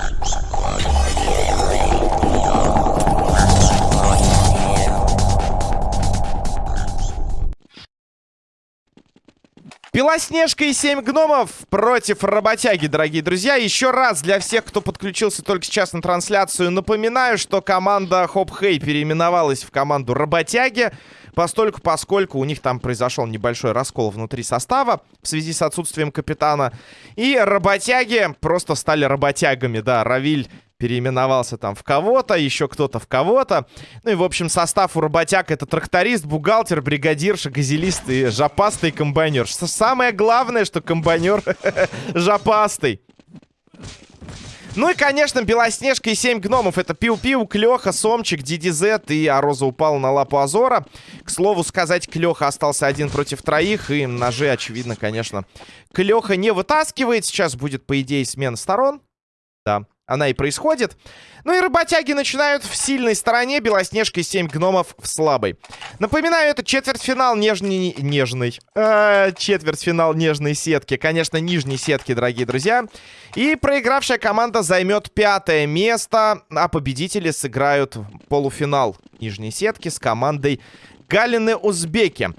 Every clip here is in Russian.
Thank you. Белоснежка и 7 гномов против работяги, дорогие друзья. Еще раз для всех, кто подключился только сейчас на трансляцию, напоминаю, что команда Хоп Хей переименовалась в команду работяги. Постольку, поскольку у них там произошел небольшой раскол внутри состава в связи с отсутствием капитана. И работяги просто стали работягами, да. Равиль переименовался там в кого-то, еще кто-то в кого-то. Ну и, в общем, состав у работяг это тракторист, бухгалтер, бригадирша, газелист и жопастый комбайнер. Самое главное, что комбайнер жопастый. Ну и, конечно, Белоснежка и 7 гномов. Это Пиу-Пиу, Клёха, Сомчик, DDZ и Ароза упала на лапу Азора. К слову сказать, Клёха остался один против троих. И ножи, очевидно, конечно, Клёха не вытаскивает. Сейчас будет, по идее, смена сторон. Да она и происходит. Ну и работяги начинают в сильной стороне, Белоснежка и 7 гномов в слабой. Напоминаю, это четвертьфинал нежный... Нежный. Э, четвертьфинал нежной сетки. Конечно, нижней сетки, дорогие друзья. И проигравшая команда займет пятое место, а победители сыграют полуфинал нижней сетки с командой Галины Узбеки.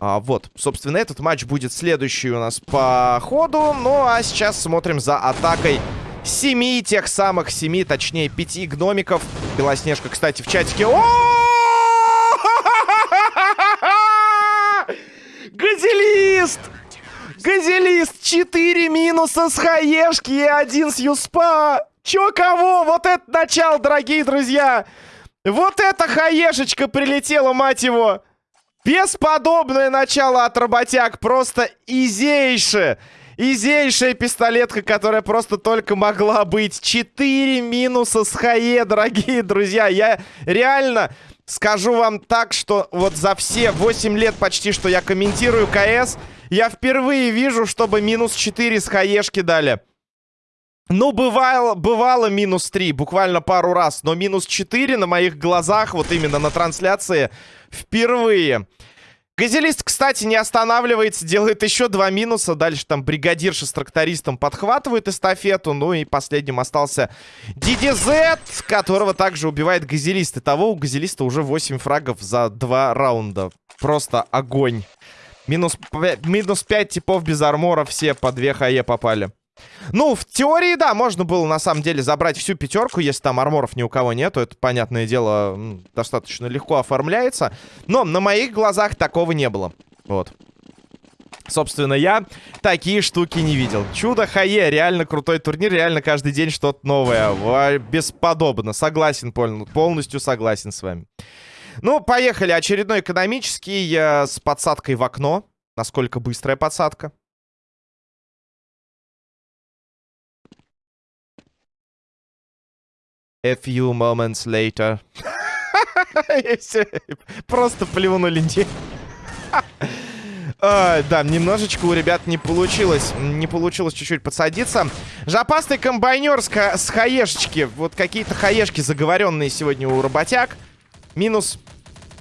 А, вот, собственно, этот матч будет следующий у нас по ходу. Ну, а сейчас смотрим за атакой семи, тех самых семи, точнее, пяти гномиков. Белоснежка, кстати, в чатике. О! Газелист! Газелист! Четыре минуса с хаешки и один с юспа! Чё кого? Вот это начало, дорогие друзья! Вот эта хаешечка прилетела, мать его! Бесподобное начало от работяг, просто изейше! Изейшая пистолетка, которая просто только могла быть. Четыре минуса с хае, дорогие друзья. Я реально скажу вам так, что вот за все 8 лет почти, что я комментирую КС, я впервые вижу, чтобы минус 4 с хаешки дали. Ну, бывало, бывало минус 3, буквально пару раз. Но минус 4 на моих глазах, вот именно на трансляции, впервые. Газелист, кстати, не останавливается, делает еще два минуса. Дальше там бригадирша с трактористом подхватывает эстафету. Ну и последним остался DDZ, которого также убивает Газелист. Итого у Газелиста уже 8 фрагов за два раунда. Просто огонь. Минус, минус 5 типов без армора, все по 2 хае попали. Ну, в теории, да, можно было на самом деле забрать всю пятерку, если там арморов ни у кого нету. Это, понятное дело, достаточно легко оформляется. Но на моих глазах такого не было. Вот. Собственно, я такие штуки не видел. Чудо Хае, реально крутой турнир, реально каждый день что-то новое. Бесподобно, согласен, полностью согласен с вами. Ну, поехали. Очередной экономический э, с подсадкой в окно. Насколько быстрая подсадка? A few moments later. Просто плюнули. А, да, немножечко у ребят не получилось. Не получилось чуть-чуть подсадиться. Жопастый комбайнер с, с хаешечки. Вот какие-то хаешки заговоренные сегодня у работяг. Минус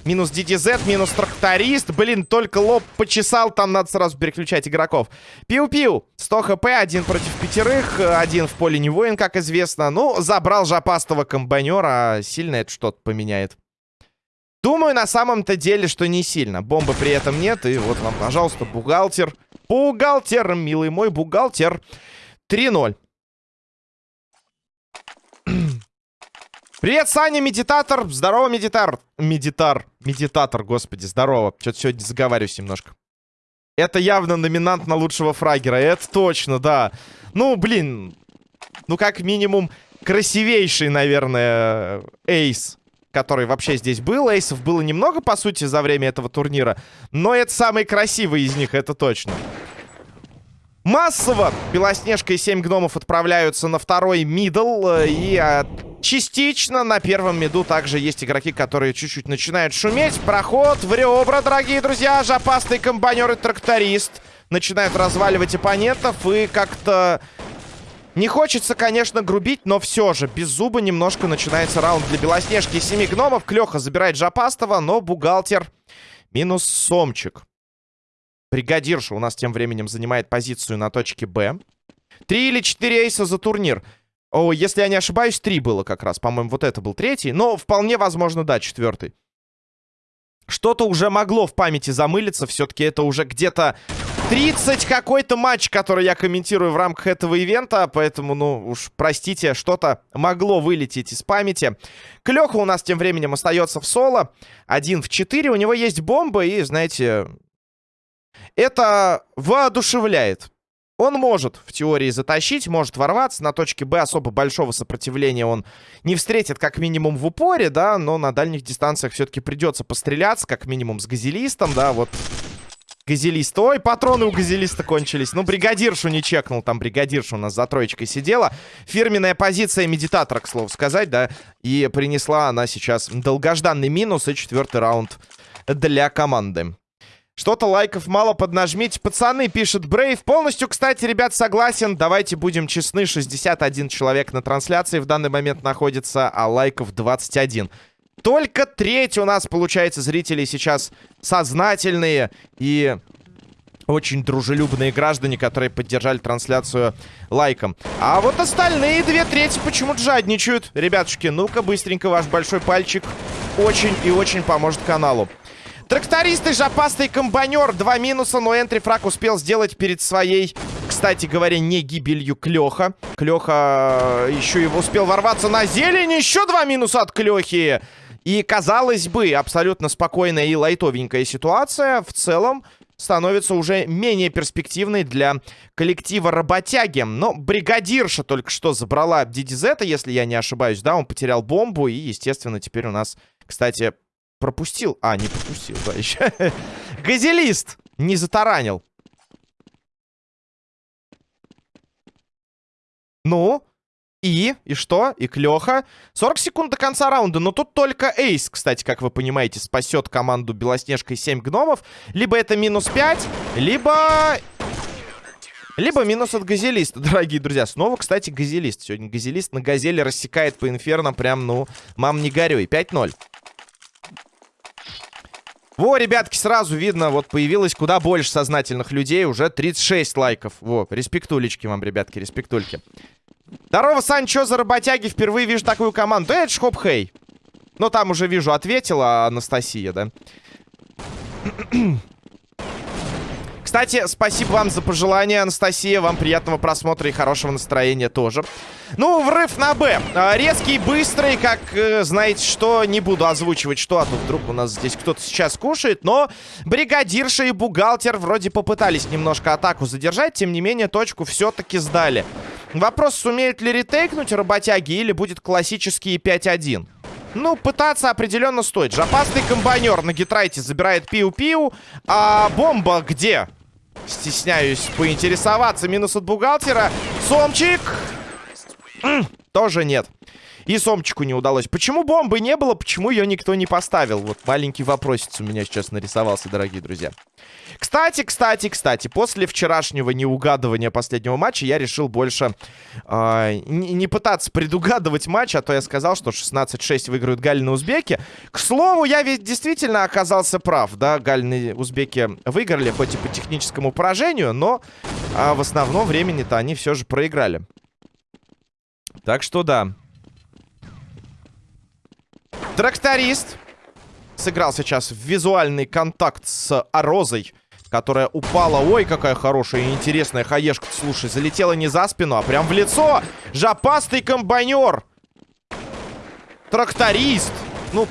Минус DDZ, минус тракторист. Блин, только лоб почесал, там надо сразу переключать игроков. Пиу-пиу. 100 хп, один против пятерых. Один в поле не воин, как известно. Ну, забрал жопастого комбайнера. Сильно это что-то поменяет. Думаю, на самом-то деле, что не сильно. Бомбы при этом нет. И вот вам, пожалуйста, бухгалтер. Бухгалтер, милый мой бухгалтер. 3-0. Привет, Саня, медитатор. Здорово, медитар. Медитар. Медитатор, господи, здорово. Что-то сегодня заговариваюсь немножко. Это явно номинант на лучшего фрагера. Это точно, да. Ну, блин. Ну, как минимум, красивейший, наверное, ace который вообще здесь был. Эйсов было немного, по сути, за время этого турнира. Но это самый красивый из них, это точно. Массово Белоснежка и 7 гномов отправляются на второй middle. Э, и а, частично на первом миду также есть игроки, которые чуть-чуть начинают шуметь. Проход в ребра, дорогие друзья. Жопастый комбайнер и тракторист начинают разваливать оппонентов. И как-то... Не хочется, конечно, грубить, но все же, без зуба немножко начинается раунд для Белоснежки и семи гномов. Клёха забирает Жопастого, но бухгалтер минус Сомчик. Бригадирша у нас тем временем занимает позицию на точке Б. Три или четыре эйса за турнир. О, если я не ошибаюсь, три было как раз. По-моему, вот это был третий. Но вполне возможно, да, четвертый. Что-то уже могло в памяти замылиться. Все-таки это уже где-то 30 какой-то матч, который я комментирую в рамках этого ивента. Поэтому, ну, уж простите, что-то могло вылететь из памяти. Клёха у нас тем временем остается в соло. Один в 4. У него есть бомба. И, знаете, это воодушевляет. Он может в теории затащить, может ворваться. На точке Б особо большого сопротивления он не встретит, как минимум, в упоре, да, но на дальних дистанциях все-таки придется постреляться, как минимум, с газелистом, да, вот. Газелист. Ой, патроны у газелиста кончились. Ну, бригадиршу не чекнул. Там бригадирша у нас за троечкой сидела. Фирменная позиция медитатора, к слову сказать, да. И принесла она сейчас долгожданный минус и четвертый раунд для команды. Что-то лайков мало, поднажмите. Пацаны, пишет Брейв. Полностью, кстати, ребят, согласен. Давайте будем честны. 61 человек на трансляции в данный момент находится, а лайков 21. Только треть у нас, получается, зрителей сейчас сознательные и очень дружелюбные граждане, которые поддержали трансляцию лайком. А вот остальные две трети почему-то жадничают. Ребятушки, ну-ка быстренько ваш большой пальчик очень и очень поможет каналу. Трактористы, жопастый комбайнер. Два минуса, но энтри фраг успел сделать перед своей, кстати говоря, не гибелью Клёха. Клёха э, еще и успел ворваться на зелень. Еще два минуса от Клёхи. И, казалось бы, абсолютно спокойная и лайтовенькая ситуация в целом становится уже менее перспективной для коллектива работяги. Но бригадирша только что забрала Дидизета, если я не ошибаюсь, да, он потерял бомбу, и, естественно, теперь у нас, кстати, пропустил. А, не пропустил, да, еще. Газелист не затаранил. Ну, и, и что? И Клёха. 40 секунд до конца раунда. Но тут только Эйс, кстати, как вы понимаете, спасет команду Белоснежкой 7 гномов. Либо это минус 5, либо... Либо минус от газелиста, дорогие друзья. Снова, кстати, газелист. Сегодня газелист на газели рассекает по инферно прям, ну, мам, не горюй. 5-0. Во, ребятки, сразу видно, вот появилось куда больше сознательных людей. Уже 36 лайков. Во, респектулечки вам, ребятки, респектульки. Здорово, Сань, что за работяги? Впервые вижу такую команду. Это ж хоп хей. Ну, там уже вижу, ответила Анастасия, да? Кстати, спасибо вам за пожелание, Анастасия. Вам приятного просмотра и хорошего настроения тоже. Ну, врыв на Б. А, резкий, быстрый, как, э, знаете что, не буду озвучивать, что, а то вдруг у нас здесь кто-то сейчас кушает. Но бригадирша и бухгалтер вроде попытались немножко атаку задержать, тем не менее, точку все-таки сдали. Вопрос, сумеют ли ретейкнуть работяги или будет классический 5-1. Ну, пытаться определенно стоит. Жопастый комбайнер на гитрайте забирает пиу-пиу. А бомба где? Стесняюсь поинтересоваться. Минус от бухгалтера. Сомчик. тоже нет. И Сомчику не удалось. Почему бомбы не было? Почему ее никто не поставил? Вот маленький вопросец у меня сейчас нарисовался, дорогие друзья. Кстати, кстати, кстати, после вчерашнего неугадывания последнего матча я решил больше э, не, пытаться предугадывать матч, а то я сказал, что 16-6 выиграют Галины узбеки. К слову, я ведь действительно оказался прав, да, Галины узбеки выиграли, хоть и по техническому поражению, но э, в основном времени-то они все же проиграли. Так что да. Тракторист сыграл сейчас в визуальный контакт с Арозой которая упала. Ой, какая хорошая и интересная хаешка. Слушай, залетела не за спину, а прям в лицо. Жопастый комбайнер. Тракторист. Ну,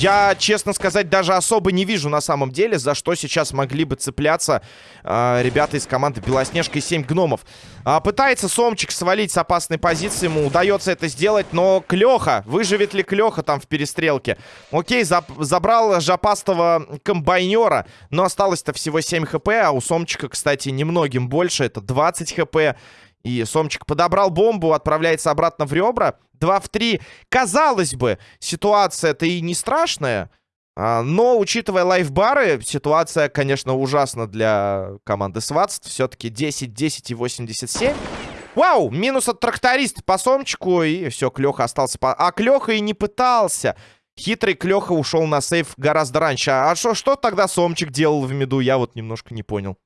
я, честно сказать, даже особо не вижу на самом деле, за что сейчас могли бы цепляться э, ребята из команды Белоснежка и 7 гномов. А, пытается Сомчик свалить с опасной позиции, ему удается это сделать, но Клёха, выживет ли Клёха там в перестрелке? Окей, за забрал жопастого комбайнера, но осталось-то всего 7 хп, а у Сомчика, кстати, немногим больше, это 20 хп. И Сомчик подобрал бомбу, отправляется обратно в ребра. 2 в 3. Казалось бы, ситуация-то и не страшная. А, но, учитывая лайфбары, ситуация, конечно, ужасна для команды Сватст. Все-таки 10, 10 и 87. Вау! Минус от тракториста по Сомчику. И все, Клеха остался по... А Клеха и не пытался. Хитрый Клеха ушел на сейф гораздо раньше. А что, что тогда Сомчик делал в меду, я вот немножко не понял.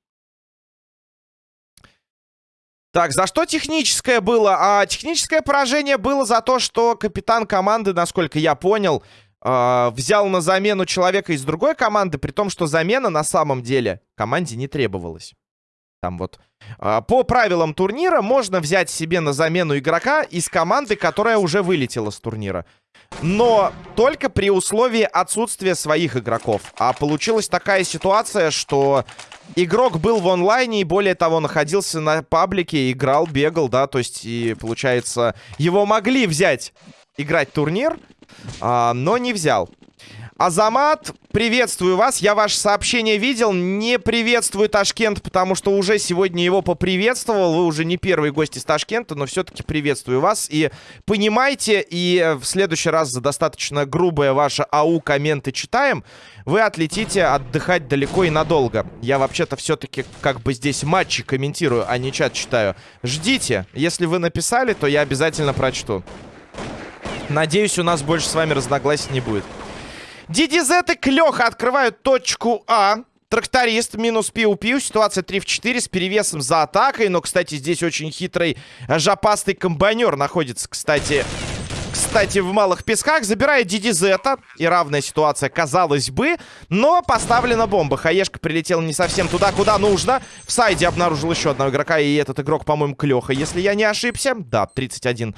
Так, за что техническое было? А техническое поражение было за то, что капитан команды, насколько я понял, э, взял на замену человека из другой команды, при том, что замена на самом деле команде не требовалась. Там вот э, по правилам турнира можно взять себе на замену игрока из команды, которая уже вылетела с турнира. Но только при условии отсутствия своих игроков. А получилась такая ситуация, что игрок был в онлайне и, более того, находился на паблике, играл, бегал, да, то есть, и, получается, его могли взять играть турнир, а, но не взял. Азамат, приветствую вас. Я ваше сообщение видел. Не приветствую Ташкент, потому что уже сегодня его поприветствовал. Вы уже не первый гость из Ташкента, но все-таки приветствую вас. И понимайте, и в следующий раз за достаточно грубое ваше АУ комменты читаем, вы отлетите отдыхать далеко и надолго. Я вообще-то все-таки как бы здесь матчи комментирую, а не чат читаю. Ждите. Если вы написали, то я обязательно прочту. Надеюсь, у нас больше с вами разногласий не будет. DDZ и Клёха открывают точку А. Тракторист минус пиу-пиу. Ситуация 3 в 4 с перевесом за атакой. Но, кстати, здесь очень хитрый жопастый комбайнер находится, кстати, кстати, в малых песках. Забирает DDZ. И равная ситуация, казалось бы. Но поставлена бомба. Хаешка прилетела не совсем туда, куда нужно. В сайде обнаружил еще одного игрока. И этот игрок, по-моему, Клеха, если я не ошибся. Да, 31%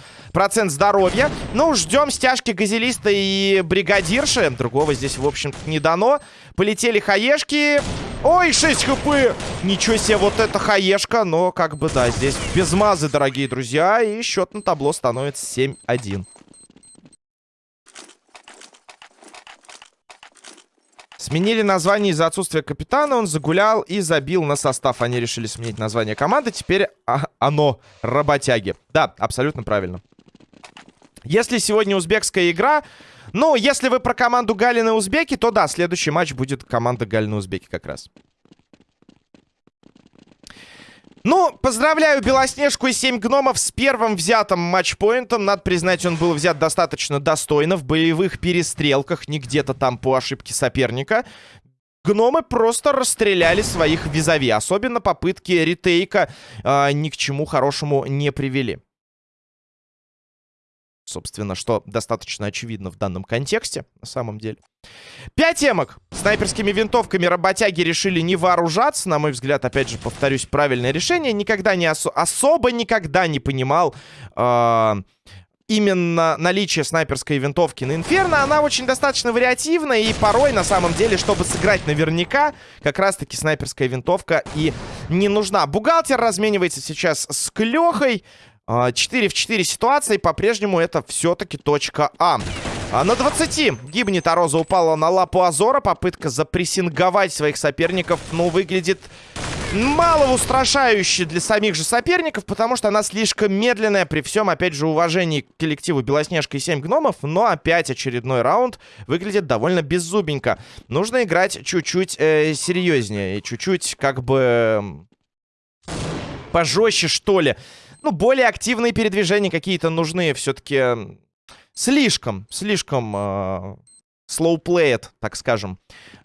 здоровья. Ну, ждем стяжки газелиста и бригадирши. Другого здесь, в общем не дано. Полетели хаешки. Ой, 6 хп! Ничего себе, вот это хаешка. Но, как бы, да, здесь без мазы, дорогие друзья. И счет на табло становится 7-1. Сменили название из-за отсутствия капитана. Он загулял и забил на состав. Они решили сменить название команды. Теперь а оно работяги. Да, абсолютно правильно. Если сегодня узбекская игра... Ну, если вы про команду Галины Узбеки, то да, следующий матч будет команда Галины Узбеки как раз. Ну, поздравляю Белоснежку и 7 гномов с первым взятым матчпоинтом. Надо признать, он был взят достаточно достойно в боевых перестрелках, не где-то там по ошибке соперника. Гномы просто расстреляли своих визави. Особенно попытки ретейка э, ни к чему хорошему не привели. Собственно, что достаточно очевидно в данном контексте, на самом деле. Пять эмок. Снайперскими винтовками работяги решили не вооружаться. На мой взгляд, опять же, повторюсь, правильное решение. Никогда не осо особо никогда не понимал э именно наличие снайперской винтовки на Инферно, она очень достаточно вариативна, и порой, на самом деле, чтобы сыграть наверняка, как раз-таки снайперская винтовка и не нужна. Бухгалтер разменивается сейчас с Клёхой. 4 в 4 ситуации, по-прежнему это все-таки точка А. а. На 20 гибнет, а Роза упала на лапу Азора. Попытка запрессинговать своих соперников, ну, выглядит мало устрашающе для самих же соперников, потому что она слишком медленная при всем, опять же, уважении к коллективу Белоснежка и 7 гномов, но опять очередной раунд выглядит довольно беззубенько. Нужно играть чуть-чуть э, серьезнее и чуть-чуть как бы пожестче, что ли ну, более активные передвижения какие-то нужны все-таки слишком, слишком э, слоуплеет, так скажем.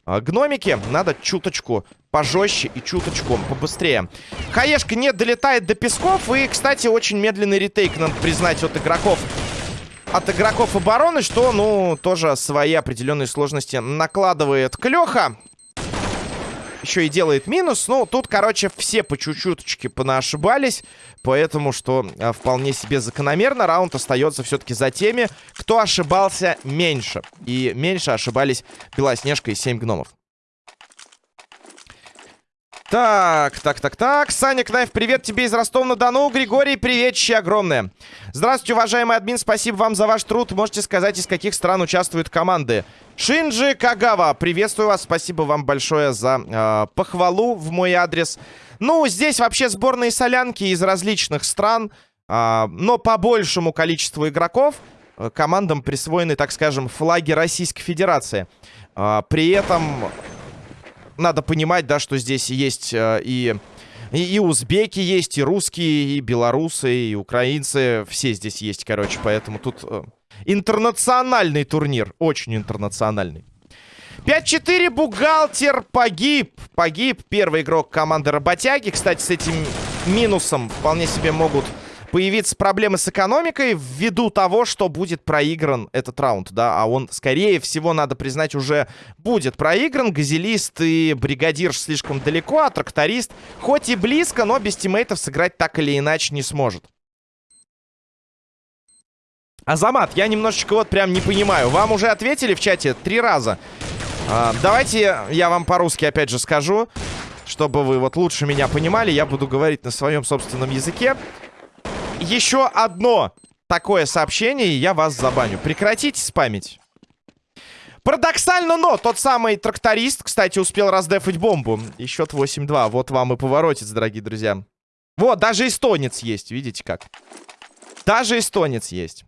Э, гномики надо чуточку пожестче и чуточку побыстрее. Хаешка не долетает до песков. И, кстати, очень медленный ретейк, надо признать, от игроков. От игроков обороны, что, ну, тоже свои определенные сложности накладывает Клёха еще и делает минус. Ну, тут, короче, все по чуть-чуточке понаошибались. Поэтому, что а, вполне себе закономерно, раунд остается все-таки за теми, кто ошибался меньше. И меньше ошибались Белоснежка и 7 гномов. Так, так, так, так. Саня Кнайф, привет тебе из Ростова-на-Дону. Григорий, привет, чьи огромное. Здравствуйте, уважаемый админ, спасибо вам за ваш труд. Можете сказать, из каких стран участвуют команды? Шинджи Кагава, приветствую вас, спасибо вам большое за э, похвалу в мой адрес. Ну, здесь вообще сборные солянки из различных стран, э, но по большему количеству игроков э, командам присвоены, так скажем, флаги Российской Федерации. Э, при этом надо понимать, да, что здесь есть э, и, и, и узбеки есть, и русские, и белорусы, и украинцы. Все здесь есть, короче, поэтому тут э, интернациональный турнир. Очень интернациональный. 5-4, бухгалтер погиб. Погиб первый игрок команды Работяги. Кстати, с этим минусом вполне себе могут появиться проблемы с экономикой ввиду того, что будет проигран этот раунд, да, а он, скорее всего, надо признать, уже будет проигран. Газелист и бригадир слишком далеко, а тракторист хоть и близко, но без тиммейтов сыграть так или иначе не сможет. Азамат, я немножечко вот прям не понимаю. Вам уже ответили в чате три раза. А, давайте я вам по-русски опять же скажу, чтобы вы вот лучше меня понимали. Я буду говорить на своем собственном языке еще одно такое сообщение, и я вас забаню. Прекратите спамить. Парадоксально, но тот самый тракторист, кстати, успел раздефать бомбу. И счет 8-2. Вот вам и поворотец, дорогие друзья. Вот, даже эстонец есть, видите как. Даже эстонец есть.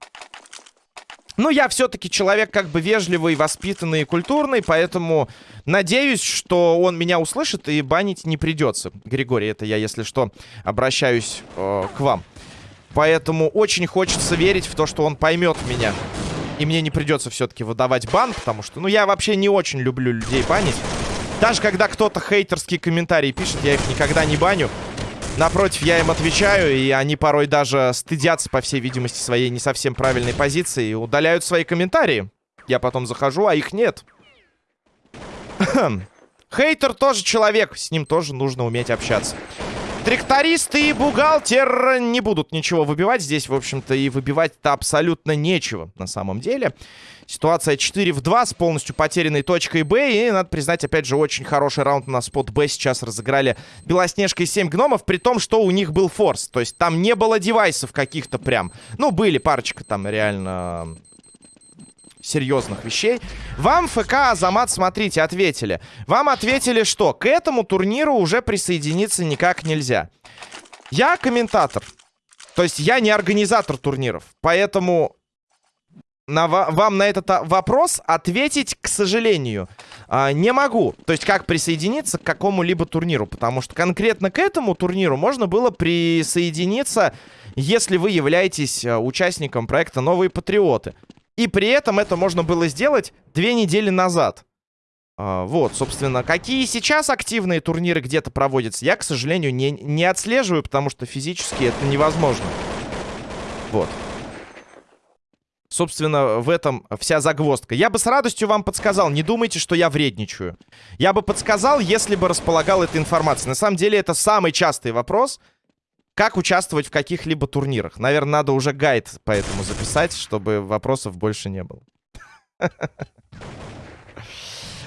Ну, я все-таки человек как бы вежливый, воспитанный и культурный, поэтому надеюсь, что он меня услышит и банить не придется. Григорий, это я, если что, обращаюсь э, к вам. Поэтому очень хочется верить в то, что он поймет меня. И мне не придется все-таки выдавать бан, потому что, ну, я вообще не очень люблю людей банить. Даже когда кто-то хейтерские комментарии пишет, я их никогда не баню. Напротив, я им отвечаю, и они порой даже стыдятся, по всей видимости, своей не совсем правильной позиции и удаляют свои комментарии. Я потом захожу, а их нет. Хейтер тоже человек, с ним тоже нужно уметь общаться. Тракторист и бухгалтер не будут ничего выбивать. Здесь, в общем-то, и выбивать-то абсолютно нечего на самом деле. Ситуация 4 в 2 с полностью потерянной точкой Б. И, надо признать, опять же, очень хороший раунд на спот Б сейчас разыграли Белоснежка и 7 гномов, при том, что у них был форс. То есть там не было девайсов каких-то прям. Ну, были парочка там реально серьезных вещей. Вам ФК Азамат, смотрите, ответили. Вам ответили, что к этому турниру уже присоединиться никак нельзя. Я комментатор. То есть я не организатор турниров. Поэтому на, вам на этот а, вопрос ответить, к сожалению, а, не могу. То есть как присоединиться к какому-либо турниру. Потому что конкретно к этому турниру можно было присоединиться, если вы являетесь а, участником проекта «Новые патриоты». И при этом это можно было сделать две недели назад. А, вот, собственно, какие сейчас активные турниры где-то проводятся, я, к сожалению, не, не отслеживаю, потому что физически это невозможно. Вот. Собственно, в этом вся загвоздка. Я бы с радостью вам подсказал, не думайте, что я вредничаю. Я бы подсказал, если бы располагал этой информацией. На самом деле, это самый частый вопрос, как участвовать в каких-либо турнирах? Наверное, надо уже гайд по этому записать, чтобы вопросов больше не было.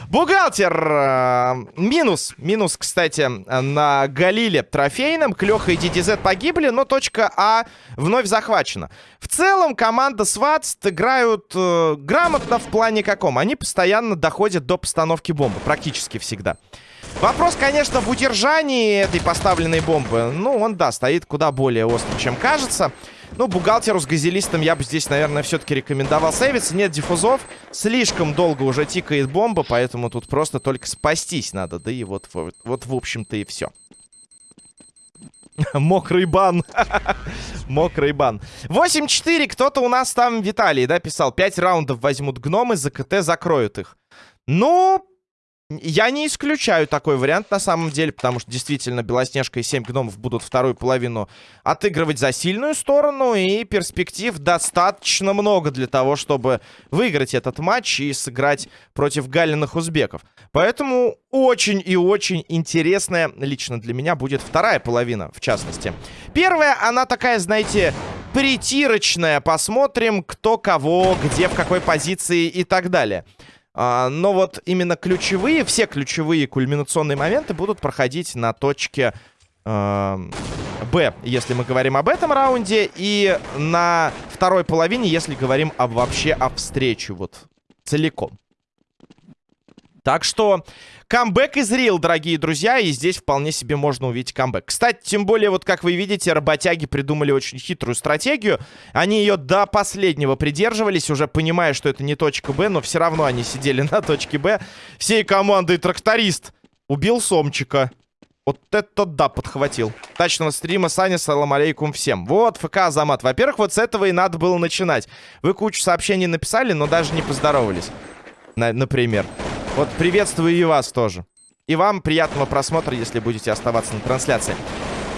Бухгалтер! Э, минус. Минус, кстати, на Галиле трофейном. Клёха и DDZ погибли, но точка А вновь захвачена. В целом, команда Сватс играют э, грамотно в плане каком. Они постоянно доходят до постановки бомбы. Практически всегда. Вопрос, конечно, в удержании этой поставленной бомбы. Ну, он, да, стоит куда более остро, чем кажется. Ну, бухгалтеру с газелистом я бы здесь, наверное, все-таки рекомендовал сейвиться. Нет диффузов. Слишком долго уже тикает бомба, поэтому тут просто только спастись надо. Да и вот, вот, вот в общем-то, и все. Мокрый бан. Мокрый бан. 8-4. Кто-то у нас там, Виталий, да, писал. 5 раундов возьмут гномы, за КТ закроют их. Ну, я не исключаю такой вариант на самом деле, потому что действительно Белоснежка и 7 гномов будут вторую половину отыгрывать за сильную сторону, и перспектив достаточно много для того, чтобы выиграть этот матч и сыграть против галиных узбеков. Поэтому очень и очень интересная лично для меня будет вторая половина, в частности. Первая, она такая, знаете, притирочная. Посмотрим, кто кого, где, в какой позиции и так далее. А, но вот именно ключевые, все ключевые кульминационные моменты будут проходить на точке э, Б, если мы говорим об этом раунде. И на второй половине, если говорим об, вообще о встрече вот целиком. Так что камбэк из Рил, дорогие друзья, и здесь вполне себе можно увидеть камбэк. Кстати, тем более, вот как вы видите, работяги придумали очень хитрую стратегию. Они ее до последнего придерживались, уже понимая, что это не точка Б, но все равно они сидели на точке Б. Всей командой тракторист убил Сомчика. Вот это да, подхватил. Тачного стрима, Саня, салам алейкум всем. Вот, ФК Азамат. Во-первых, вот с этого и надо было начинать. Вы кучу сообщений написали, но даже не поздоровались. На например. Вот приветствую и вас тоже. И вам приятного просмотра, если будете оставаться на трансляции.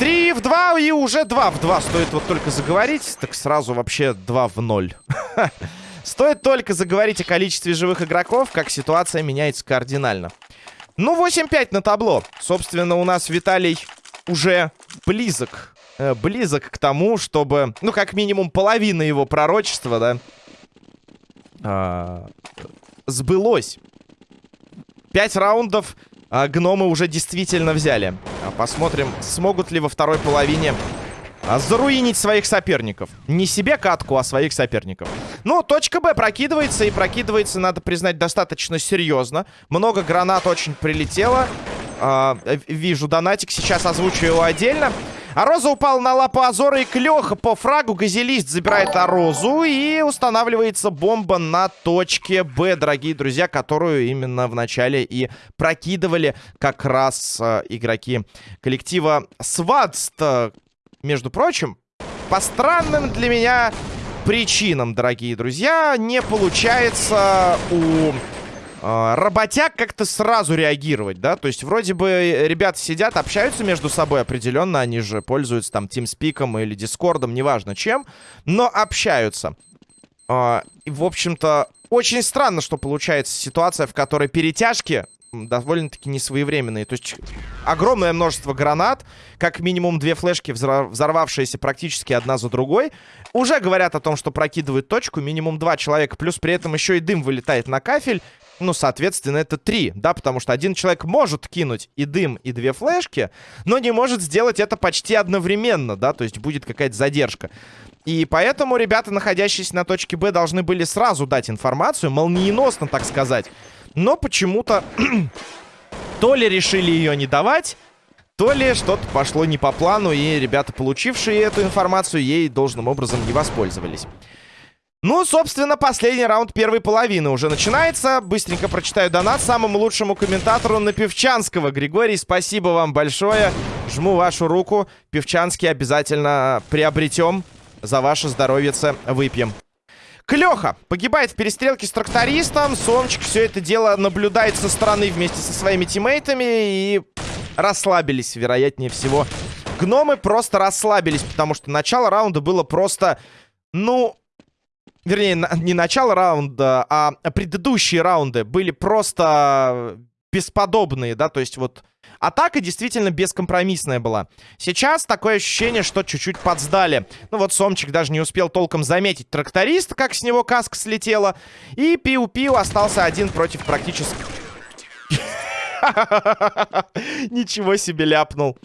3 в 2 и уже 2 в 2. Стоит вот только заговорить, так сразу вообще 2 в 0. Стоит только заговорить о количестве живых игроков, как ситуация меняется кардинально. Ну, 8-5 на табло. Собственно, у нас Виталий уже близок. Э, близок к тому, чтобы, ну, как минимум, половина его пророчества, да, э, сбылось. Пять раундов а, гномы уже действительно взяли. А посмотрим, смогут ли во второй половине а, заруинить своих соперников. Не себе катку, а своих соперников. Ну, точка Б прокидывается, и прокидывается, надо признать, достаточно серьезно. Много гранат очень прилетело. А, вижу донатик, сейчас озвучу его отдельно. А Роза упала на лапу Азора и Клёха по фрагу. Газелист забирает Арозу и устанавливается бомба на точке Б, дорогие друзья, которую именно в начале и прокидывали как раз э, игроки коллектива Свадст. Между прочим, по странным для меня причинам, дорогие друзья, не получается у работяг как-то сразу реагировать, да? То есть вроде бы ребята сидят, общаются между собой определенно, они же пользуются там TeamSpeak или Дискордом, неважно чем, но общаются. Э, и, в общем-то, очень странно, что получается ситуация, в которой перетяжки довольно-таки несвоевременные. То есть огромное множество гранат, как минимум две флешки, взорвавшиеся практически одна за другой, уже говорят о том, что прокидывают точку, минимум два человека, плюс при этом еще и дым вылетает на кафель. Ну, соответственно, это три, да, потому что один человек может кинуть и дым, и две флешки, но не может сделать это почти одновременно, да, то есть будет какая-то задержка. И поэтому ребята, находящиеся на точке Б, должны были сразу дать информацию, молниеносно, так сказать. Но почему-то то ли решили ее не давать, то ли что-то пошло не по плану, и ребята, получившие эту информацию, ей должным образом не воспользовались. Ну, собственно, последний раунд первой половины уже начинается. Быстренько прочитаю донат самому лучшему комментатору на Певчанского. Григорий, спасибо вам большое. Жму вашу руку. Певчанский обязательно приобретем. За ваше здоровье выпьем. Клёха погибает в перестрелке с трактористом. Сомчик все это дело наблюдает со стороны вместе со своими тиммейтами. И расслабились, вероятнее всего. Гномы просто расслабились, потому что начало раунда было просто... Ну, вернее, не начало раунда, а предыдущие раунды были просто бесподобные, да, то есть вот Атака действительно бескомпромиссная была. Сейчас такое ощущение, что чуть-чуть подсдали. Ну вот Сомчик даже не успел толком заметить тракторист, как с него каска слетела. И Пиу-Пиу остался один против практически... Ничего себе ляпнул.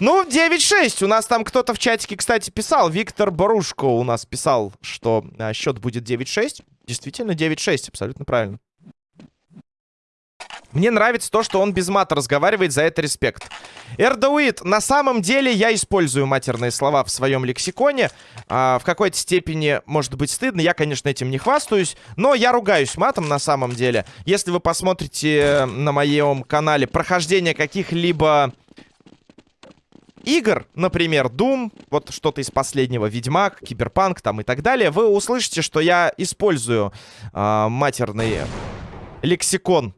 Ну, 9-6. У нас там кто-то в чатике, кстати, писал. Виктор Борушко у нас писал, что а, счет будет 9-6. Действительно, 9-6. Абсолютно правильно. Мне нравится то, что он без мата разговаривает, за это респект. Эрдауит, на самом деле я использую матерные слова в своем лексиконе. А, в какой-то степени может быть стыдно, я, конечно, этим не хвастаюсь, но я ругаюсь матом на самом деле. Если вы посмотрите на моем канале прохождение каких-либо игр, например, Doom, вот что-то из последнего, Ведьмак, Киберпанк там и так далее, вы услышите, что я использую э, матерный лексикон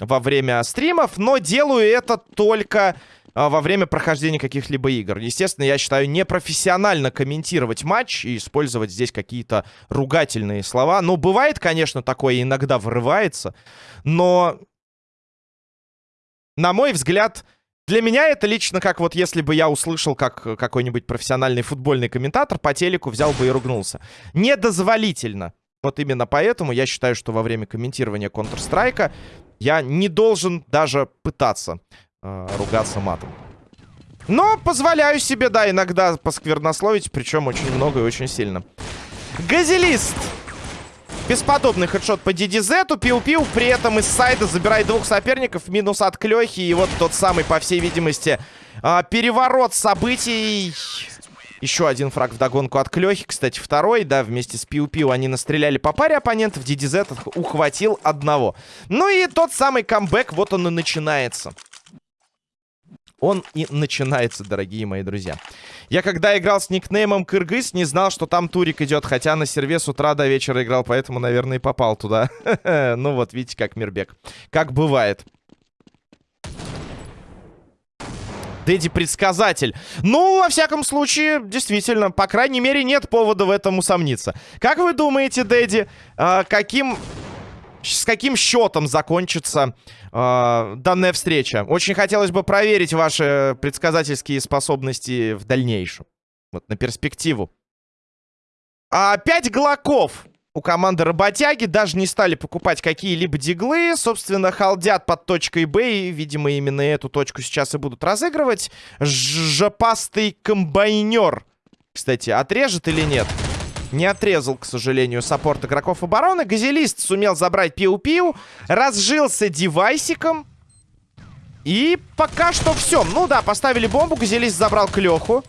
во время стримов, но делаю это только а, во время прохождения каких-либо игр. Естественно, я считаю непрофессионально комментировать матч и использовать здесь какие-то ругательные слова. Ну, бывает, конечно, такое иногда вырывается, но, на мой взгляд, для меня это лично как вот если бы я услышал, как какой-нибудь профессиональный футбольный комментатор по телеку взял бы и ругнулся. Недозволительно. Вот именно поэтому я считаю, что во время комментирования Counter-Strike я не должен даже пытаться э, ругаться матом. Но позволяю себе, да, иногда посквернословить, причем очень много и очень сильно. Газелист! Бесподобный хедшот по DDZ. Пиу-пиу. При этом из сайда забирает двух соперников. Минус от Клёхи. И вот тот самый, по всей видимости, э, переворот событий. Еще один фраг в догонку от Клёхи. Кстати, второй, да, вместе с Пиу-Пиу они настреляли по паре оппонентов. DDZ ухватил одного. Ну и тот самый камбэк, вот он и начинается. он и начинается, дорогие мои друзья. Я когда играл с никнеймом Кыргыз, не знал, что там турик идет, хотя на серве с утра до вечера играл, поэтому, наверное, и попал туда. Ну вот, видите, как Мирбек. Как бывает. Дэдди предсказатель. Ну, во всяком случае, действительно, по крайней мере, нет повода в этом усомниться. Как вы думаете, Дэдди, э, каким... С каким счетом закончится э, данная встреча? Очень хотелось бы проверить ваши предсказательские способности в дальнейшем. Вот на перспективу. А, пять глоков у команды работяги. Даже не стали покупать какие-либо диглы. Собственно, халдят под точкой Б. И, видимо, именно эту точку сейчас и будут разыгрывать. Жопастый комбайнер. Кстати, отрежет или нет? Не отрезал, к сожалению, саппорт игроков обороны. Газелист сумел забрать пиу-пиу. Разжился девайсиком. И пока что все. Ну да, поставили бомбу. Газелист забрал клеху.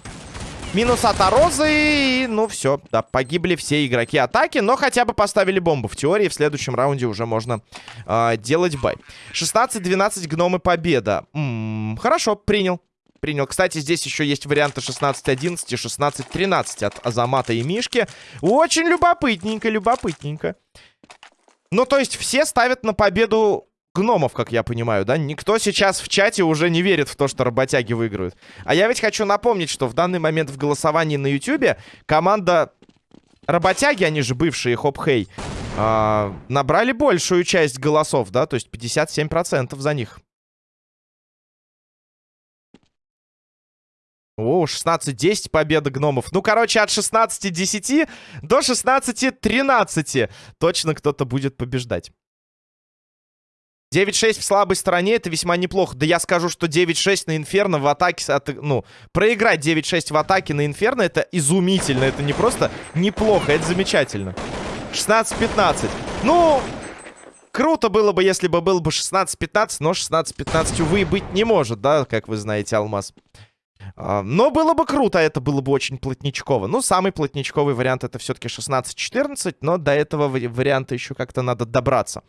Минус от Арозы. И, ну, все. Да, погибли все игроки атаки. Но хотя бы поставили бомбу. В теории в следующем раунде уже можно э, делать бай. 16-12 гномы победа. М -м, хорошо, принял. Принял. Кстати, здесь еще есть варианты 16-11 и 16-13 от Азамата и Мишки. Очень любопытненько, любопытненько. Ну, то есть все ставят на победу гномов, как я понимаю, да? Никто сейчас в чате уже не верит в то, что работяги выиграют. А я ведь хочу напомнить, что в данный момент в голосовании на ютюбе команда работяги, они же бывшие хоп-хей, э, набрали большую часть голосов, да? То есть 57% за них. О, 16-10 победа гномов. Ну, короче, от 16-10 до 16-13 точно кто-то будет побеждать. 9-6 в слабой стороне, это весьма неплохо. Да я скажу, что 9-6 на Инферно в атаке... От, ну, проиграть 9-6 в атаке на Инферно, это изумительно. Это не просто неплохо, это замечательно. 16-15. Ну, круто было бы, если бы было бы 16-15, но 16-15, увы, быть не может, да, как вы знаете, Алмаз. А, но было бы круто, это было бы очень плотничково. Ну, самый плотничковый вариант это все-таки 16-14, но до этого варианта еще как-то надо добраться.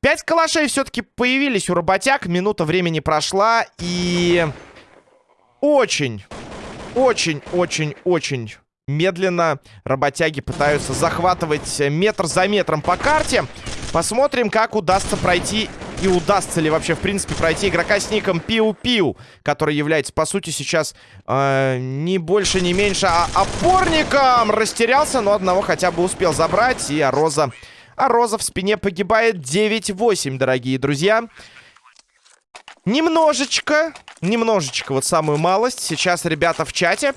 Пять калашей все-таки появились у работяг, минута времени прошла, и очень, очень, очень, очень медленно работяги пытаются захватывать метр за метром по карте. Посмотрим, как удастся пройти и удастся ли вообще, в принципе, пройти игрока с ником Пиу-Пиу, который является, по сути, сейчас э, не больше, не меньше, а опорником. Растерялся, но одного хотя бы успел забрать. И Ароза, Ароза в спине погибает 9-8, дорогие друзья. Немножечко, немножечко, вот самую малость. Сейчас ребята в чате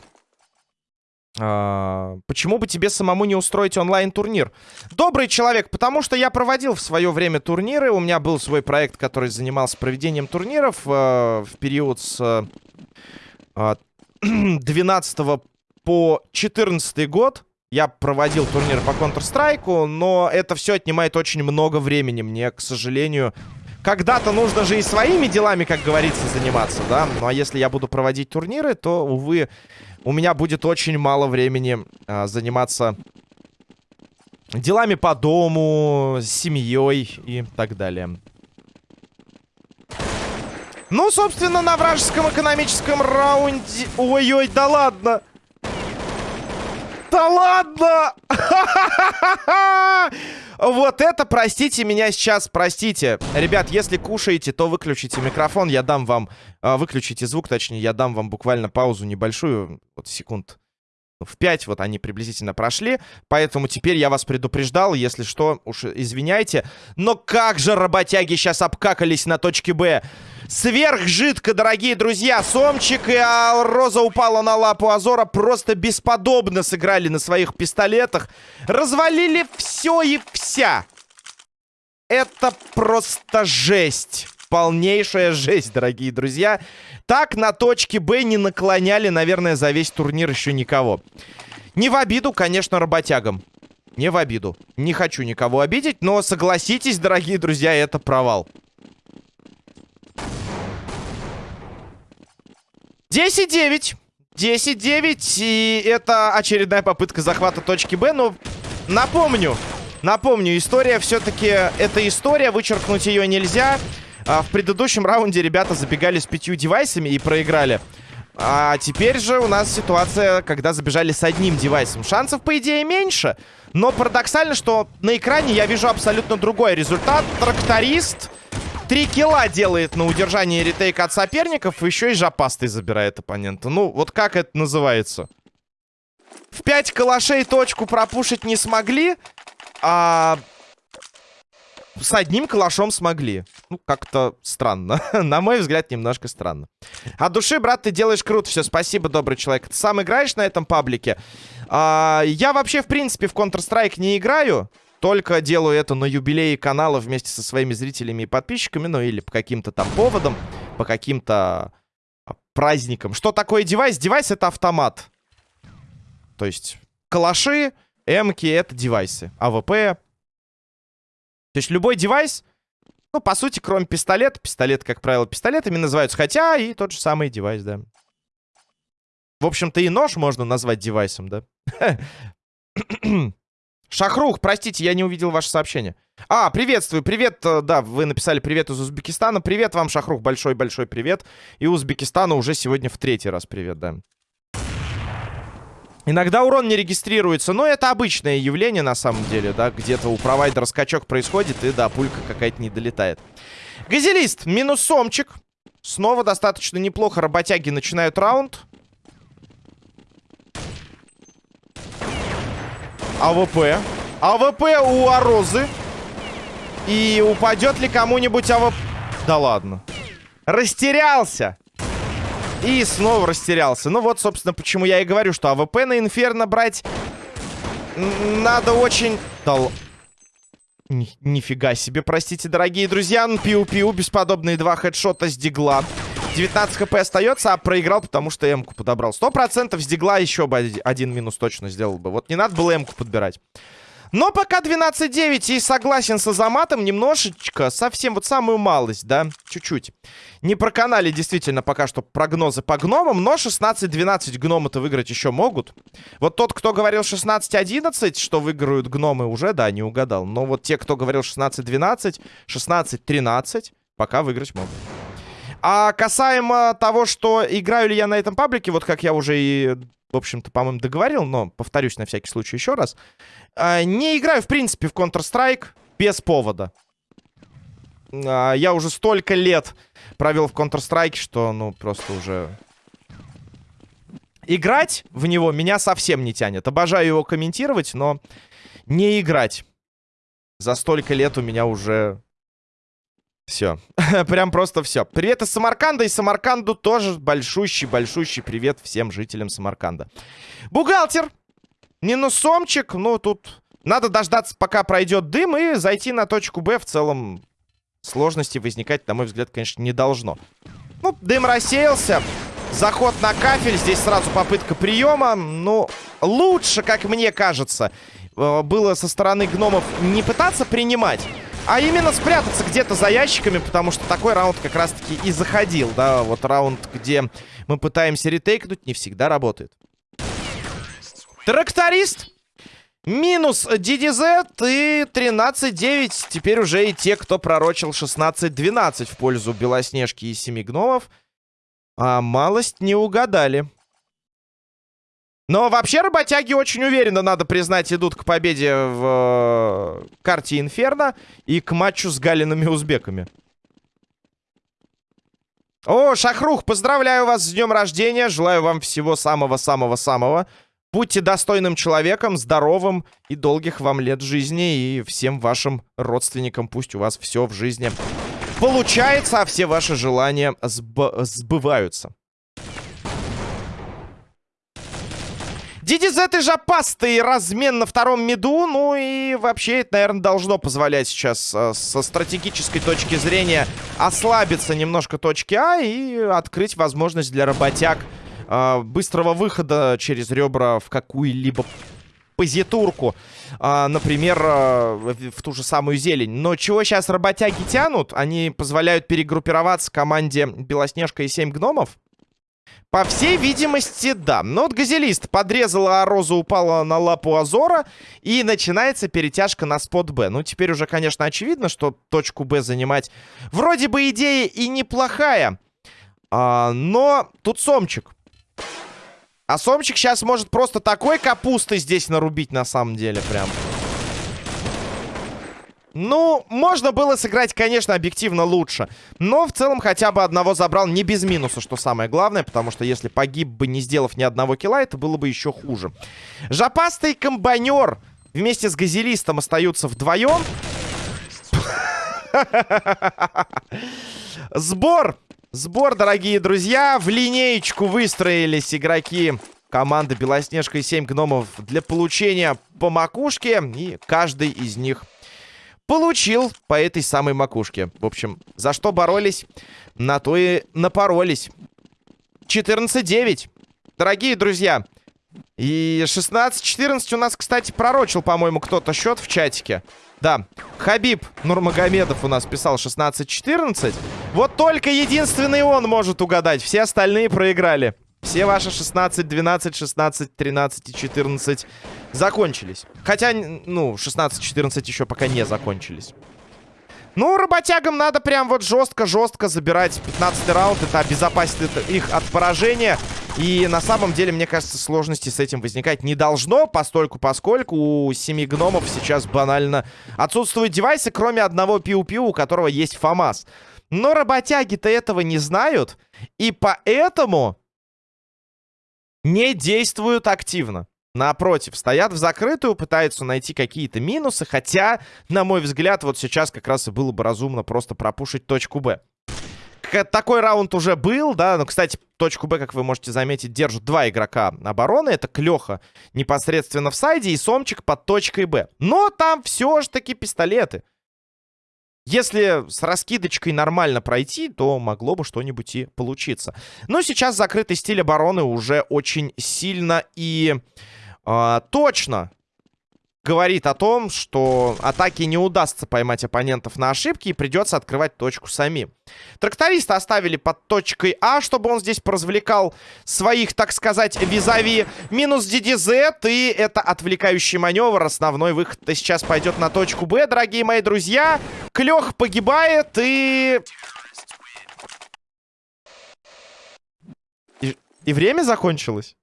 почему бы тебе самому не устроить онлайн-турнир? Добрый человек, потому что я проводил в свое время турниры. У меня был свой проект, который занимался проведением турниров э, в период с э, 12 по 14 год. Я проводил турнир по Counter-Strike, но это все отнимает очень много времени. Мне, к сожалению, когда-то нужно же и своими делами, как говорится, заниматься, да? Ну а если я буду проводить турниры, то, увы, у меня будет очень мало времени а, заниматься делами по дому, семьей и так далее. Ну, собственно, на вражеском экономическом раунде... Ой-ой, да ладно! Да ладно! Вот это, простите меня сейчас, простите. Ребят, если кушаете, то выключите микрофон, я дам вам... Э, выключите звук, точнее, я дам вам буквально паузу небольшую, вот секунд в 5 вот они приблизительно прошли. Поэтому теперь я вас предупреждал, если что, уж извиняйте. Но как же работяги сейчас обкакались на точке Б. Сверхжидко, дорогие друзья. Сомчик и Роза упала на лапу Азора. Просто бесподобно сыграли на своих пистолетах. Развалили все и вся. Это просто жесть. Полнейшая жесть, дорогие друзья. Так на точке Б не наклоняли, наверное, за весь турнир еще никого. Не в обиду, конечно, работягам. Не в обиду. Не хочу никого обидеть, но согласитесь, дорогие друзья, это провал. 10-9. 10-9. И это очередная попытка захвата точки Б. Но напомню, напомню, история все-таки... Это история, вычеркнуть ее нельзя. А, в предыдущем раунде ребята забегали с пятью девайсами и проиграли. А теперь же у нас ситуация, когда забежали с одним девайсом. Шансов, по идее, меньше. Но парадоксально, что на экране я вижу абсолютно другой результат. Тракторист три килла делает на удержании ретейка от соперников. Еще и жопастой забирает оппонента. Ну, вот как это называется? В 5 калашей точку пропушить не смогли. А с одним калашом смогли. Ну, как-то странно. на мой взгляд, немножко странно. От души, брат, ты делаешь круто. Все, спасибо, добрый человек. Ты сам играешь на этом паблике? А, я вообще, в принципе, в Counter-Strike не играю. Только делаю это на юбилее канала вместе со своими зрителями и подписчиками. Ну, или по каким-то там поводам, по каким-то а, праздникам. Что такое девайс? Девайс — это автомат. То есть калаши, эмки — это девайсы. АВП то есть любой девайс, ну, по сути, кроме пистолета, пистолет, как правило, пистолетами называются, хотя и тот же самый девайс, да. В общем-то, и нож можно назвать девайсом, да. Шахрух, простите, я не увидел ваше сообщение. А, приветствую, привет, э, да, вы написали привет из Узбекистана. Привет вам, Шахрух, большой-большой привет. И Узбекистану уже сегодня в третий раз привет, да. Иногда урон не регистрируется, но это обычное явление на самом деле, да, где-то у провайдера скачок происходит, и да, пулька какая-то не долетает. Газелист, минус сомчик. Снова достаточно неплохо работяги начинают раунд. АВП. АВП у Арозы. И упадет ли кому-нибудь АВП? Да ладно. Растерялся. И снова растерялся. Ну вот, собственно, почему я и говорю, что АВП на Инферно брать надо очень... Да... Ни нифига себе, простите, дорогие друзья. Пиу-пиу, бесподобные два хедшота с дигла. 19 хп остается, а проиграл, потому что М-ку подобрал. 100% с дигла еще бы один минус точно сделал бы. Вот не надо было М-ку подбирать. Но пока 12-9 и согласен с Азаматом немножечко, совсем вот самую малость, да, чуть-чуть. Не проканали действительно пока что прогнозы по гномам, но 16-12 гномы-то выиграть еще могут. Вот тот, кто говорил 16-11, что выиграют гномы, уже, да, не угадал. Но вот те, кто говорил 16-12, 16-13, пока выиграть могут. А касаемо того, что играю ли я на этом паблике, вот как я уже и в общем-то, по-моему, договорил, но повторюсь на всякий случай еще раз. А, не играю, в принципе, в Counter-Strike без повода. А, я уже столько лет провел в Counter-Strike, что, ну, просто уже... Играть в него меня совсем не тянет. Обожаю его комментировать, но не играть. За столько лет у меня уже все. Прям просто все. Привет из Самарканда. И Самарканду тоже большущий-большущий привет всем жителям Самарканда. Бухгалтер. Минусомчик. Ну, тут надо дождаться, пока пройдет дым, и зайти на точку Б. В целом, сложности возникать, на мой взгляд, конечно, не должно. Ну, дым рассеялся. Заход на кафель. Здесь сразу попытка приема. Ну, лучше, как мне кажется, э, было со стороны гномов не пытаться принимать, а именно спрятаться где-то за ящиками, потому что такой раунд как раз-таки и заходил, да, вот раунд, где мы пытаемся ретейкнуть, не всегда работает. Тракторист. Минус DDZ и 13-9. Теперь уже и те, кто пророчил 16-12 в пользу Белоснежки и Семи Гномов. А малость не угадали. Но вообще работяги очень уверенно, надо признать, идут к победе в э, карте Инферно и к матчу с галиными узбеками. О, Шахрух, поздравляю вас с днем рождения. Желаю вам всего самого-самого-самого. Будьте достойным человеком, здоровым и долгих вам лет жизни. И всем вашим родственникам пусть у вас все в жизни получается, а все ваши желания сб сбываются. DDZ и жопастый размен на втором миду. Ну и вообще это, наверное, должно позволять сейчас э, со стратегической точки зрения ослабиться немножко точки А и открыть возможность для работяг э, быстрого выхода через ребра в какую-либо позитурку. Э, например, в ту же самую зелень. Но чего сейчас работяги тянут? Они позволяют перегруппироваться команде Белоснежка и 7 гномов. По всей видимости, да. Но вот газелист подрезала, а Роза упала на лапу Азора. И начинается перетяжка на спот Б. Ну, теперь уже, конечно, очевидно, что точку Б занимать вроде бы идея и неплохая. А, но тут Сомчик. А Сомчик сейчас может просто такой капусты здесь нарубить, на самом деле, прям. Ну, можно было сыграть, конечно, объективно лучше. Но в целом хотя бы одного забрал не без минуса, что самое главное. Потому что если погиб бы, не сделав ни одного килла, это было бы еще хуже. Жопастый комбайнер вместе с газелистом остаются вдвоем. Сбор! Сбор, дорогие друзья. В линеечку выстроились игроки команды Белоснежка и 7 гномов для получения по макушке. И каждый из них получил по этой самой макушке. В общем, за что боролись, на то и напоролись. 14-9. Дорогие друзья. И 16-14 у нас, кстати, пророчил, по-моему, кто-то счет в чатике. Да, Хабиб Нурмагомедов у нас писал 16-14. Вот только единственный он может угадать. Все остальные проиграли. Все ваши 16, 12, 16, 13 и 14 закончились. Хотя, ну, 16-14 еще пока не закончились. Ну, работягам надо прям вот жестко-жестко забирать 15 раунд. Это обезопасит их от поражения. И на самом деле, мне кажется, сложности с этим возникать не должно, постольку поскольку у семи гномов сейчас банально отсутствуют девайсы, кроме одного пиу-пиу, у которого есть ФАМАС. Но работяги-то этого не знают, и поэтому не действуют активно. Напротив, стоят в закрытую, пытаются найти какие-то минусы, хотя, на мой взгляд, вот сейчас как раз и было бы разумно просто пропушить точку Б. Такой раунд уже был, да, но, кстати, точку Б, как вы можете заметить, держат два игрока обороны. Это Клёха непосредственно в сайде и Сомчик под точкой Б. Но там все же таки пистолеты. Если с раскидочкой нормально пройти, то могло бы что-нибудь и получиться. Но сейчас закрытый стиль обороны уже очень сильно и э, точно говорит о том, что атаке не удастся поймать оппонентов на ошибки и придется открывать точку самим. Тракториста оставили под точкой А, чтобы он здесь поразвлекал своих, так сказать, визави. Минус DDZ, и это отвлекающий маневр. Основной выход сейчас пойдет на точку Б, дорогие мои друзья. Клёх погибает. И, и время закончилось.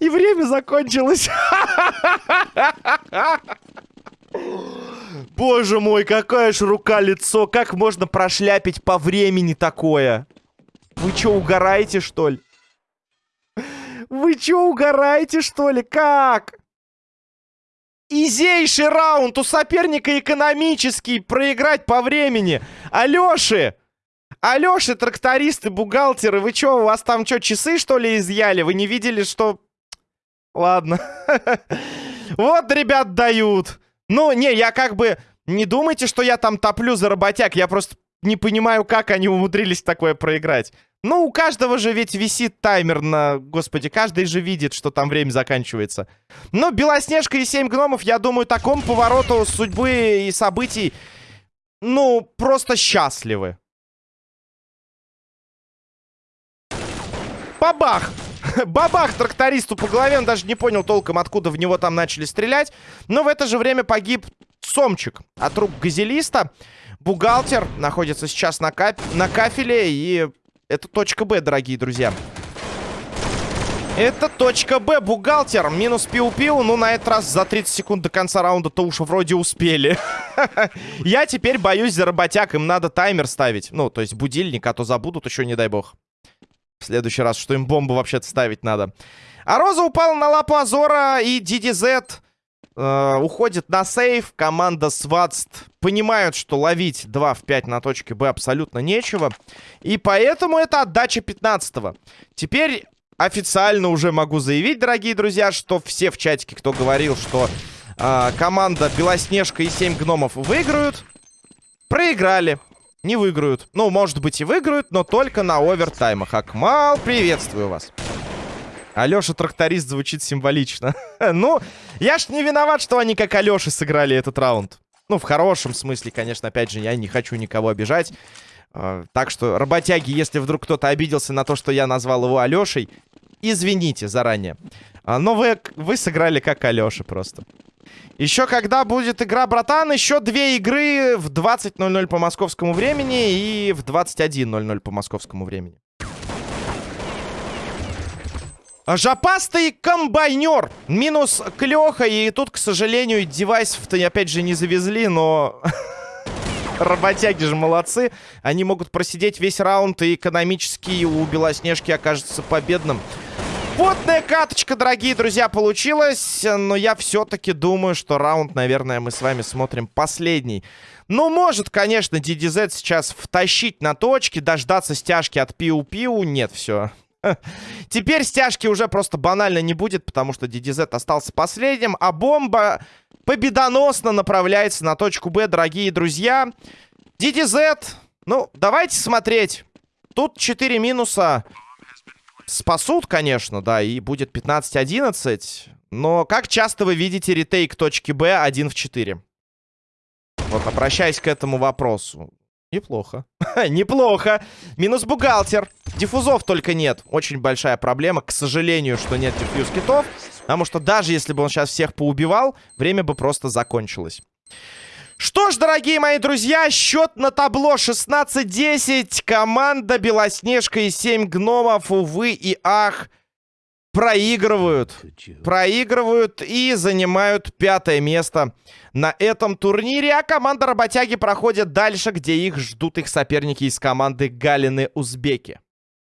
И время закончилось. Боже мой, какая ж рука-лицо. Как можно прошляпить по времени такое? Вы что, угораете, что ли? Вы что, угораете, что ли? Как? Изейший раунд у соперника экономический. Проиграть по времени. Алёши! Алёши, трактористы, бухгалтеры, вы чё, у вас там что, часы, что ли, изъяли? Вы не видели, что... Ладно. Вот, ребят, дают. Ну, не, я как бы... Не думайте, что я там топлю за работяг. Я просто не понимаю, как они умудрились такое проиграть. Ну, у каждого же ведь висит таймер на... Господи, каждый же видит, что там время заканчивается. Но Белоснежка и Семь Гномов, я думаю, такому повороту судьбы и событий... Ну, просто счастливы. Бабах! Бабах трактористу по голове. Он даже не понял толком, откуда в него там начали стрелять. Но в это же время погиб Сомчик от рук газелиста. Бухгалтер находится сейчас на, кап... на кафеле. И это точка Б, дорогие друзья. Это точка Б, бухгалтер. Минус пиу-пиу. Ну, на этот раз за 30 секунд до конца раунда-то уж вроде успели. Я теперь боюсь за работяг. Им надо таймер ставить. Ну, то есть будильник, а то забудут еще, не дай бог. В следующий раз, что им бомбу вообще-то ставить надо. А Роза упала на лапу Азора, и DDZ э, уходит на сейв. Команда Сватст понимают, что ловить 2 в 5 на точке Б абсолютно нечего. И поэтому это отдача 15 -го. Теперь официально уже могу заявить, дорогие друзья, что все в чатике, кто говорил, что э, команда Белоснежка и 7 гномов выиграют, проиграли не выиграют. Ну, может быть и выиграют, но только на овертаймах. Акмал, приветствую вас. Алёша тракторист звучит символично. ну, я ж не виноват, что они как Алёша сыграли этот раунд. Ну, в хорошем смысле, конечно, опять же, я не хочу никого обижать. Э, так что, работяги, если вдруг кто-то обиделся на то, что я назвал его Алешей, извините заранее. А, но вы, вы сыграли как Алеша просто. Еще когда будет игра, братан, еще две игры в 20.00 по московскому времени и в 21.00 по московскому времени. Жопастый комбайнер. Минус клеха. И тут, к сожалению, девайсов-то опять же не завезли, но... Работяги же молодцы. Они могут просидеть весь раунд, и экономически у Белоснежки окажется победным. Потная каточка, дорогие друзья, получилась. Но я все-таки думаю, что раунд, наверное, мы с вами смотрим последний. Ну, может, конечно, DDZ сейчас втащить на точки, дождаться стяжки от Пиу-Пиу. Нет, все. Теперь стяжки уже просто банально не будет, потому что DDZ остался последним, а бомба победоносно направляется на точку Б, дорогие друзья. DDZ, ну, давайте смотреть. Тут 4 минуса спасут, конечно, да, и будет 15-11. Но как часто вы видите ретейк точки Б 1 в 4? Вот, обращаясь к этому вопросу. Неплохо. Неплохо. Минус бухгалтер. Диффузов только нет. Очень большая проблема. К сожалению, что нет диффьюз китов. Потому что даже если бы он сейчас всех поубивал, время бы просто закончилось. Что ж, дорогие мои друзья, счет на табло 16-10. Команда Белоснежка и 7 гномов, увы и ах, проигрывают. Проигрывают и занимают пятое место на этом турнире. А команда Работяги проходит дальше, где их ждут их соперники из команды Галины Узбеки.